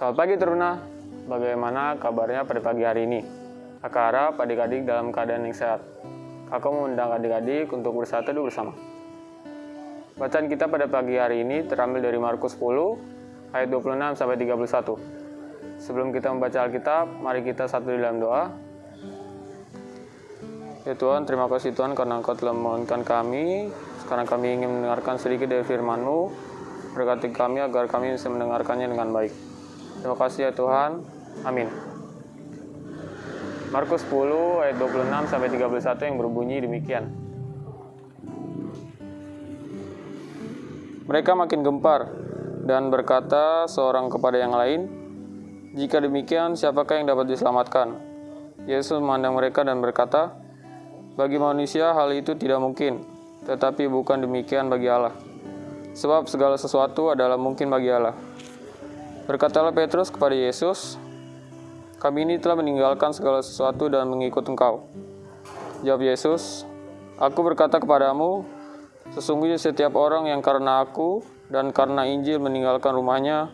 Selamat pagi Teruna, bagaimana kabarnya pada pagi hari ini? Aku harap adik-adik dalam keadaan yang sehat. Aku mengundang adik-adik untuk bersatu dulu bersama. Bacaan kita pada pagi hari ini terambil dari Markus 10 ayat 26 sampai 31. Sebelum kita membaca Alkitab, mari kita satu dalam doa. Ya Tuhan, terima kasih Tuhan karena Engkau telah memohonkan kami. Sekarang kami ingin mendengarkan sedikit dari firman-Mu. Berkati kami agar kami bisa mendengarkannya dengan baik. Terima kasih ya Tuhan. Amin. Markus 10 ayat 26 sampai 31 yang berbunyi demikian. Mereka makin gempar dan berkata seorang kepada yang lain, "Jika demikian, siapakah yang dapat diselamatkan?" Yesus memandang mereka dan berkata, "Bagi manusia hal itu tidak mungkin, tetapi bukan demikian bagi Allah. Sebab segala sesuatu adalah mungkin bagi Allah." Berkatalah Petrus kepada Yesus, "Kami ini telah meninggalkan segala sesuatu dan mengikut Engkau." Jawab Yesus, "Aku berkata kepadamu, Sesungguhnya setiap orang yang karena aku dan karena Injil meninggalkan rumahnya,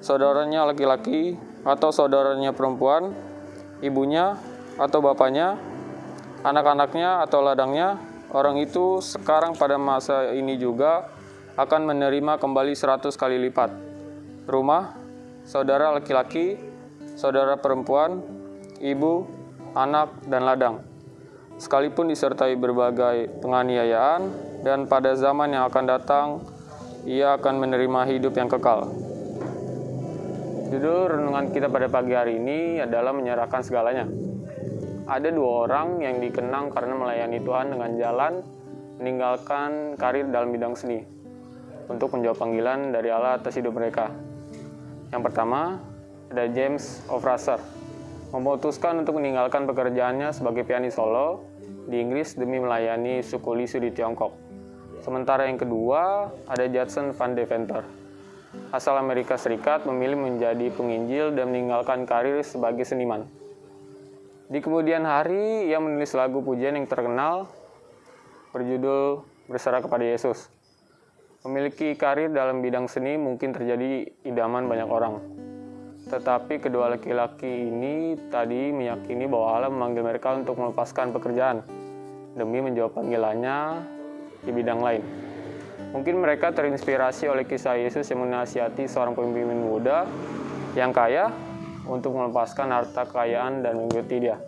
saudaranya laki-laki atau saudaranya perempuan, ibunya atau bapaknya, anak-anaknya atau ladangnya, orang itu sekarang pada masa ini juga akan menerima kembali seratus kali lipat. Rumah, saudara laki-laki, saudara perempuan, ibu, anak, dan ladang sekalipun disertai berbagai penganiayaan, dan pada zaman yang akan datang, ia akan menerima hidup yang kekal. Judul renungan kita pada pagi hari ini adalah menyerahkan segalanya. Ada dua orang yang dikenang karena melayani Tuhan dengan jalan meninggalkan karir dalam bidang seni untuk menjawab panggilan dari Allah atas hidup mereka. Yang pertama, ada James Ofraser memutuskan untuk meninggalkan pekerjaannya sebagai pianis solo di Inggris demi melayani suku Lisu di Tiongkok. Sementara yang kedua, ada Judson Van Deventer. Asal Amerika Serikat memilih menjadi penginjil dan meninggalkan karir sebagai seniman. Di kemudian hari, ia menulis lagu pujian yang terkenal berjudul Berserah kepada Yesus. Memiliki karir dalam bidang seni mungkin terjadi idaman banyak orang. Tetapi kedua laki-laki ini tadi meyakini bahwa Allah memanggil mereka untuk melepaskan pekerjaan demi menjawab panggilannya di bidang lain. Mungkin mereka terinspirasi oleh kisah Yesus yang menasihati seorang pemimpin muda yang kaya untuk melepaskan harta kekayaan dan mengikuti dia.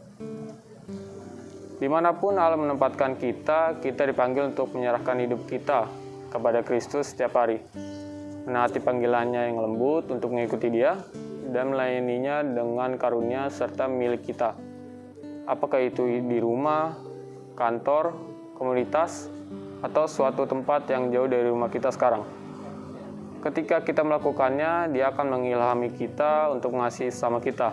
Di mana pun Allah menempatkan kita, kita dipanggil untuk menyerahkan hidup kita kepada Kristus setiap hari. Menaati panggilannya yang lembut untuk mengikuti dia, dan melayaninya dengan karunia serta milik kita. Apakah itu di rumah, kantor, komunitas, atau suatu tempat yang jauh dari rumah kita sekarang. Ketika kita melakukannya, dia akan mengilhami kita untuk mengasihi sama kita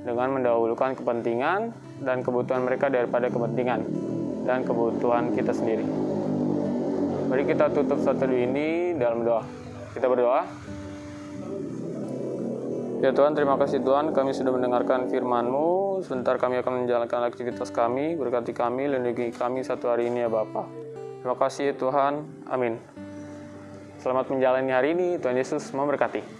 dengan mendahulukan kepentingan dan kebutuhan mereka daripada kepentingan dan kebutuhan kita sendiri. Mari kita tutup satu ini dalam doa. Kita berdoa. Ya Tuhan, terima kasih Tuhan, kami sudah mendengarkan firman-Mu. Sebentar kami akan menjalankan aktivitas kami, berkati kami, lindungi kami satu hari ini ya Bapak. Terima kasih Tuhan, amin. Selamat menjalani hari ini, Tuhan Yesus memberkati.